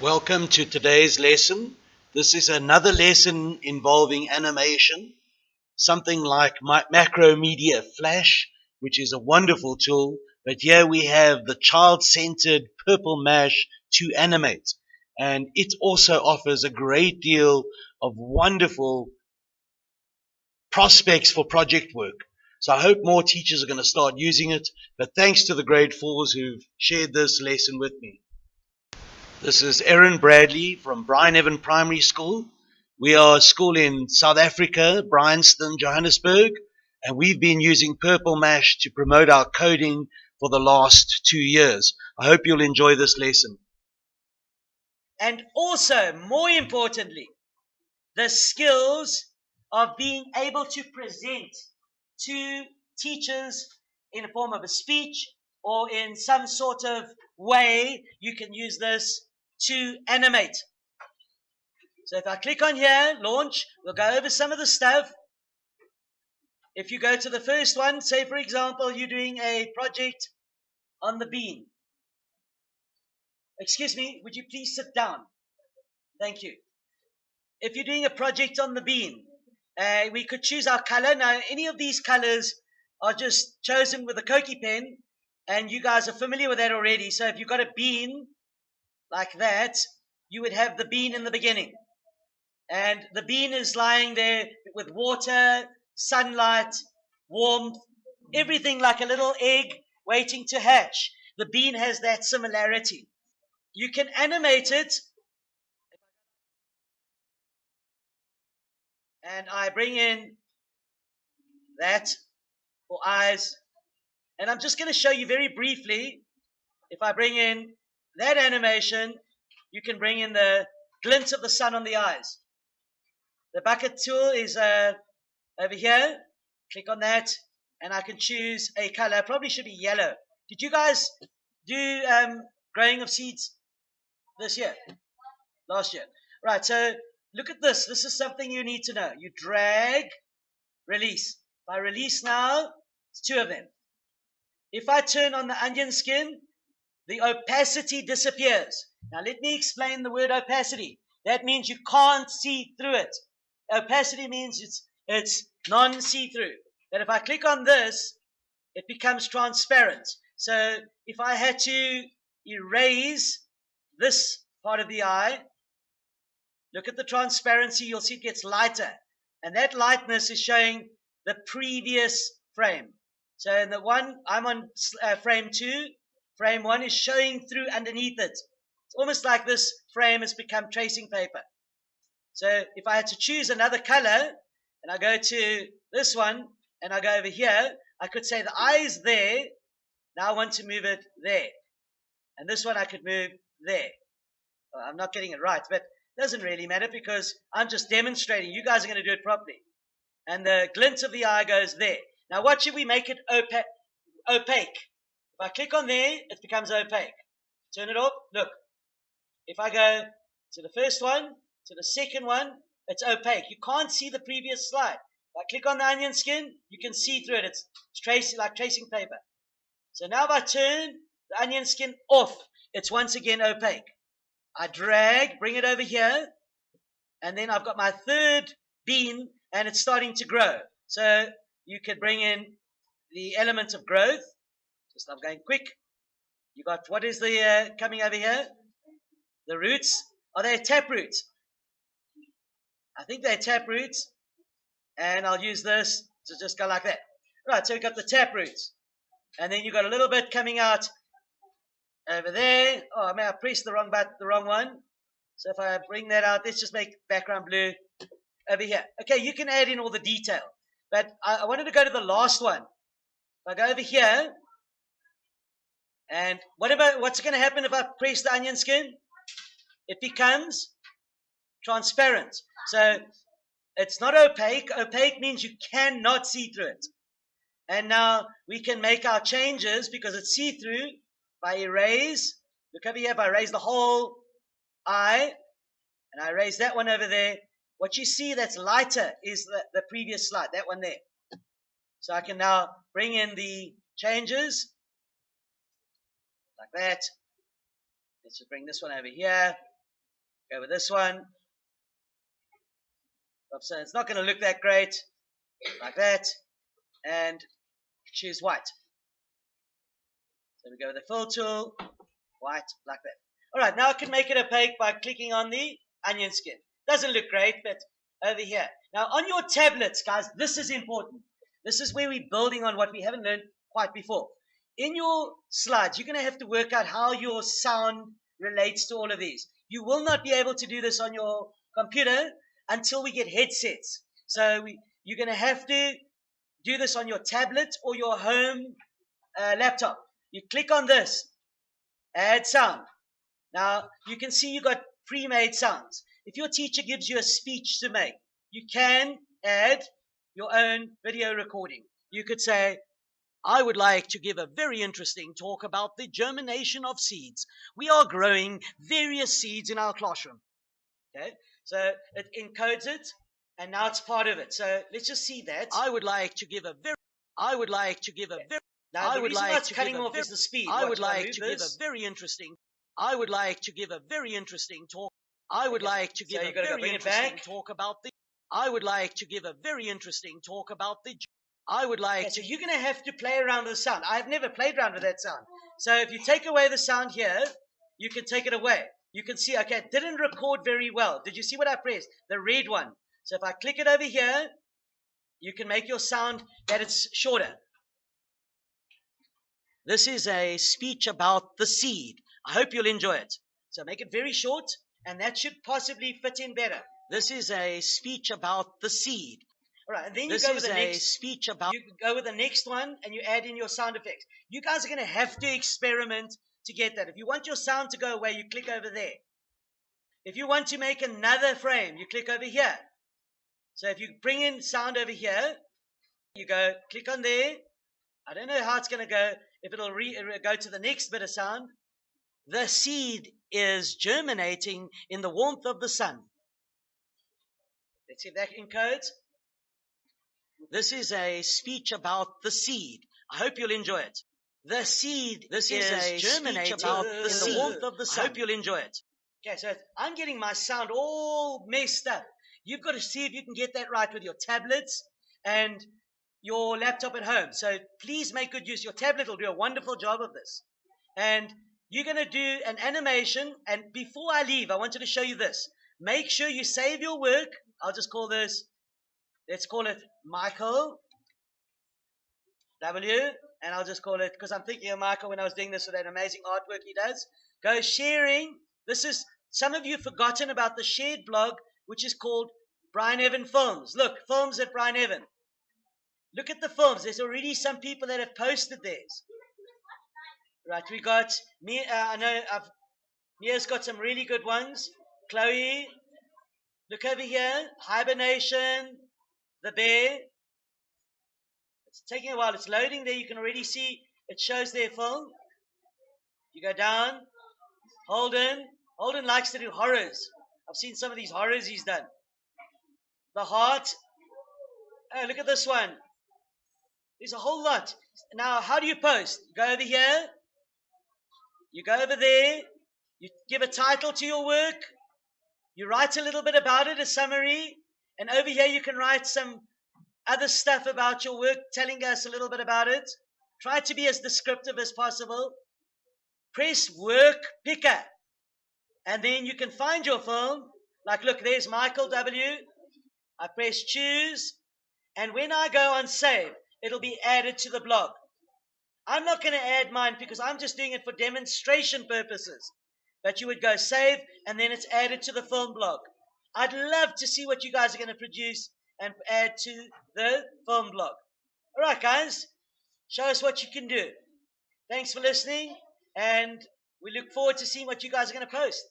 Welcome to today's lesson. This is another lesson involving animation, something like Macromedia Flash, which is a wonderful tool. But here we have the child-centered Purple Mash to animate. And it also offers a great deal of wonderful prospects for project work. So I hope more teachers are going to start using it. But thanks to the grade fours who've shared this lesson with me. This is Aaron Bradley from Bryneven Primary School. We are a school in South Africa, Bryanston, Johannesburg, and we've been using Purple Mash to promote our coding for the last two years. I hope you'll enjoy this lesson. And also, more importantly, the skills of being able to present to teachers in the form of a speech or in some sort of way you can use this to animate. So if I click on here, launch, we'll go over some of the stuff. If you go to the first one, say for example, you're doing a project on the bean. Excuse me, would you please sit down? Thank you. If you're doing a project on the bean, uh, we could choose our color. Now, any of these colors are just chosen with a Koki pen, and you guys are familiar with that already. So if you've got a bean, like that, you would have the bean in the beginning. And the bean is lying there with water, sunlight, warmth, everything like a little egg waiting to hatch. The bean has that similarity. You can animate it. And I bring in that for eyes. And I'm just going to show you very briefly. If I bring in that animation, you can bring in the glint of the sun on the eyes. The bucket tool is uh, over here. Click on that, and I can choose a color. Probably should be yellow. Did you guys do um, growing of seeds this year? Last year. Right, so look at this. This is something you need to know. You drag, release. If I release now, it's two of them. If I turn on the onion skin, the opacity disappears. Now let me explain the word opacity. That means you can't see through it. Opacity means it's, it's non-see-through. That if I click on this, it becomes transparent. So if I had to erase this part of the eye, look at the transparency, you'll see it gets lighter. And that lightness is showing the previous frame. So in the one, I'm on uh, frame two, Frame 1 is showing through underneath it. It's almost like this frame has become tracing paper. So if I had to choose another color, and I go to this one, and I go over here, I could say the eye is there. Now I want to move it there. And this one I could move there. Well, I'm not getting it right, but it doesn't really matter because I'm just demonstrating. You guys are going to do it properly. And the glint of the eye goes there. Now, what should we make it opa opaque? If I click on there, it becomes opaque. Turn it off. Look. If I go to the first one, to the second one, it's opaque. You can't see the previous slide. If I click on the onion skin, you can see through it. It's tracing like tracing paper. So now if I turn the onion skin off, it's once again opaque. I drag, bring it over here, and then I've got my third bean, and it's starting to grow. So you could bring in the element of growth. Just I'm going quick. You got what is the uh, coming over here? The roots. Are they tap roots? I think they're tap roots. And I'll use this to just go like that. Right, so we've got the tap roots. And then you've got a little bit coming out over there. Oh, I may I press the wrong button, the wrong one. So if I bring that out, let's just make background blue over here. Okay, you can add in all the detail. But I, I wanted to go to the last one. If I go over here, and what about what's going to happen if I press the onion skin? It becomes transparent. So it's not opaque. Opaque means you cannot see through it. And now we can make our changes because it's see-through by erase. Look over here, if I erase the whole eye, and I erase that one over there, what you see that's lighter is the, the previous slide, that one there. So I can now bring in the changes that. Let's just bring this one over here. Go with this one. So it's not going to look that great, like that, and choose white. So we go with the fill tool, white, like that. All right, now I can make it opaque by clicking on the onion skin. Doesn't look great, but over here. Now on your tablets, guys, this is important. This is where we're building on what we haven't learned quite before. In your slides, you're going to have to work out how your sound relates to all of these. You will not be able to do this on your computer until we get headsets. So we, you're going to have to do this on your tablet or your home uh, laptop. You click on this, add sound. Now you can see you got pre-made sounds. If your teacher gives you a speech to make, you can add your own video recording. You could say, I would like to give a very interesting talk about the germination of seeds. We are growing various seeds in our classroom. Okay, so it encodes it, and now it's part of it. So let's just see that. I would like to give a very, I would like to give a very, now, I would like to cutting off very, is the speed. I would like to give a very interesting, I would like to give a very interesting talk. I would like to give so a very interesting talk about the, I would like to give a very interesting talk about the I would like. Okay, so you're going to have to play around with the sound. I've never played around with that sound. So if you take away the sound here, you can take it away. You can see, okay, it didn't record very well. Did you see what I pressed? The red one. So if I click it over here, you can make your sound that it's shorter. This is a speech about the seed. I hope you'll enjoy it. So make it very short, and that should possibly fit in better. This is a speech about the seed. All right, and then this you go with the next speech about. You go with the next one, and you add in your sound effects. You guys are going to have to experiment to get that. If you want your sound to go away, you click over there. If you want to make another frame, you click over here. So if you bring in sound over here, you go click on there. I don't know how it's going to go. If it'll re- uh, go to the next bit of sound, the seed is germinating in the warmth of the sun. Let's see if that encodes. This is a speech about the seed. I hope you'll enjoy it. The seed this is, is a germinating about the in seed. the warmth of the sun. I hope you'll enjoy it. Okay, so I'm getting my sound all messed up. You've got to see if you can get that right with your tablets and your laptop at home. So please make good use. Your tablet will do a wonderful job of this. And you're going to do an animation. And before I leave, I wanted to show you this. Make sure you save your work. I'll just call this Let's call it Michael W. And I'll just call it, because I'm thinking of Michael when I was doing this with that amazing artwork he does. Go sharing. This is, some of you have forgotten about the shared blog, which is called Bryneven Films. Look, films at Bryneven. Look at the films. There's already some people that have posted theirs. Right, we got me. Uh, I know I've Mia's got some really good ones. Chloe, look over here. Hibernation, the bear. It's taking a while. It's loading there. You can already see it shows their film. You go down. Holden. Holden likes to do horrors. I've seen some of these horrors he's done. The heart. Oh, look at this one. There's a whole lot. Now, how do you post? You go over here. You go over there. You give a title to your work. You write a little bit about it, a summary. And over here, you can write some other stuff about your work, telling us a little bit about it. Try to be as descriptive as possible. Press work picker. And then you can find your film. Like, look, there's Michael W. I press choose. And when I go on save, it'll be added to the blog. I'm not going to add mine because I'm just doing it for demonstration purposes. But you would go save and then it's added to the film blog. I'd love to see what you guys are going to produce and add to the film blog. All right, guys, show us what you can do. Thanks for listening, and we look forward to seeing what you guys are going to post.